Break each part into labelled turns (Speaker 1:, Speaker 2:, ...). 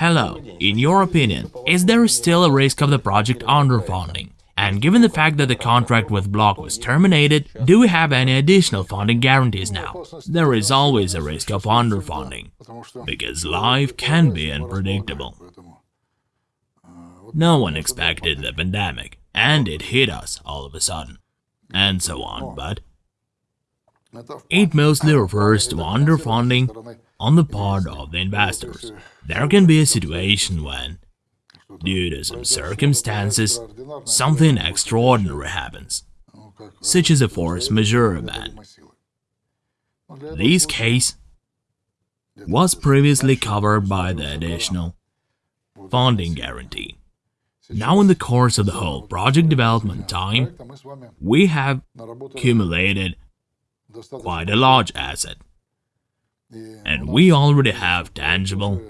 Speaker 1: Hello, in your opinion, is there still a risk of the project underfunding? And given the fact that the contract with Block was terminated, do we have any additional funding guarantees now? There is always a risk of underfunding, because life can be unpredictable. No one expected the pandemic, and it hit us all of a sudden, and so on, but it mostly refers to underfunding on the part of the investors. There can be a situation when Due to some circumstances, something extraordinary happens, such as a force majeure event. This case was previously covered by the additional funding guarantee. Now in the course of the whole project development time, we have accumulated quite a large asset, and we already have tangible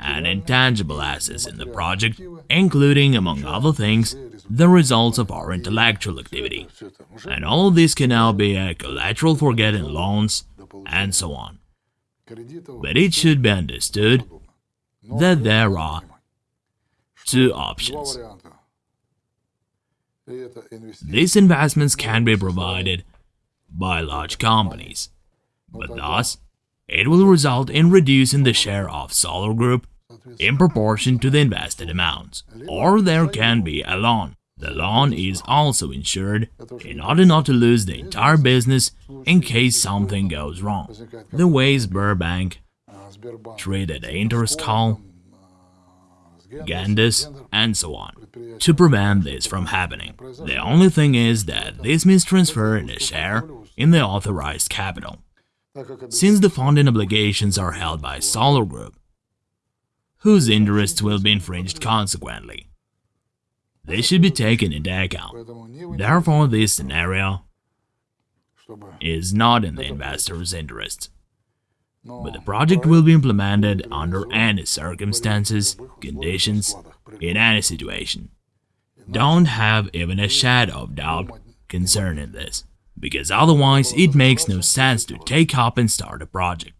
Speaker 1: and intangible assets in the project, including, among other things, the results of our intellectual activity. And all this can now be a collateral for getting loans, and so on. But it should be understood that there are two options. These investments can be provided by large companies, but thus it will result in reducing the share of Solar Group in proportion to the invested amounts. Or there can be a loan. The loan is also insured in order not to lose the entire business in case something goes wrong. The way Sberbank treated Interskal, Gendis, and so on, to prevent this from happening. The only thing is that this means transferring a share in the authorized capital since the funding obligations are held by Solar Group, whose interests will be infringed consequently. They should be taken into account. Therefore, this scenario is not in the investor's interest. But the project will be implemented under any circumstances, conditions, in any situation. Don't have even a shadow of doubt concerning this because otherwise it makes no sense to take up and start a project.